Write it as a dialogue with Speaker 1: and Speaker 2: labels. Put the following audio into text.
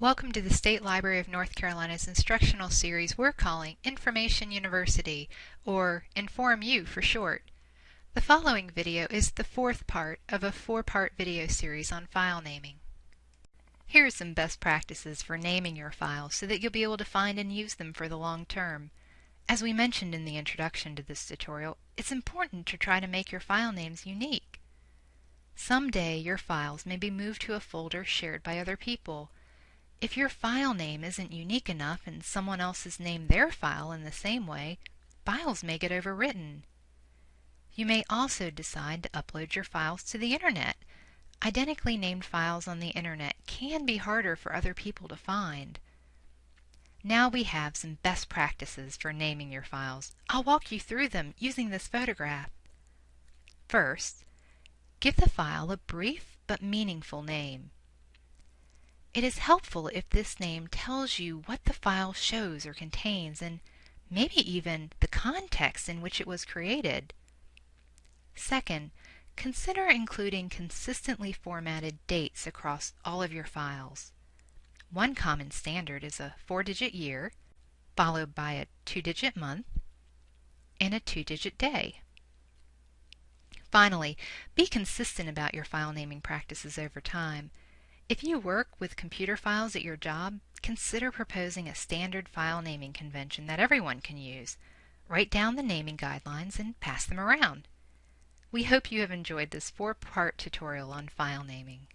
Speaker 1: Welcome to the State Library of North Carolina's instructional series we're calling Information University, or InformU for short. The following video is the fourth part of a four-part video series on file naming. Here are some best practices for naming your files so that you'll be able to find and use them for the long term. As we mentioned in the introduction to this tutorial, it's important to try to make your file names unique. Someday your files may be moved to a folder shared by other people. If your file name isn't unique enough and someone else has named their file in the same way, files may get overwritten. You may also decide to upload your files to the internet. Identically named files on the internet can be harder for other people to find. Now we have some best practices for naming your files. I'll walk you through them using this photograph. First, give the file a brief but meaningful name. It is helpful if this name tells you what the file shows or contains and maybe even the context in which it was created. Second, consider including consistently formatted dates across all of your files. One common standard is a four-digit year, followed by a two-digit month, and a two-digit day. Finally, be consistent about your file naming practices over time. If you work with computer files at your job, consider proposing a standard file naming convention that everyone can use. Write down the naming guidelines and pass them around. We hope you have enjoyed this four-part tutorial on file naming.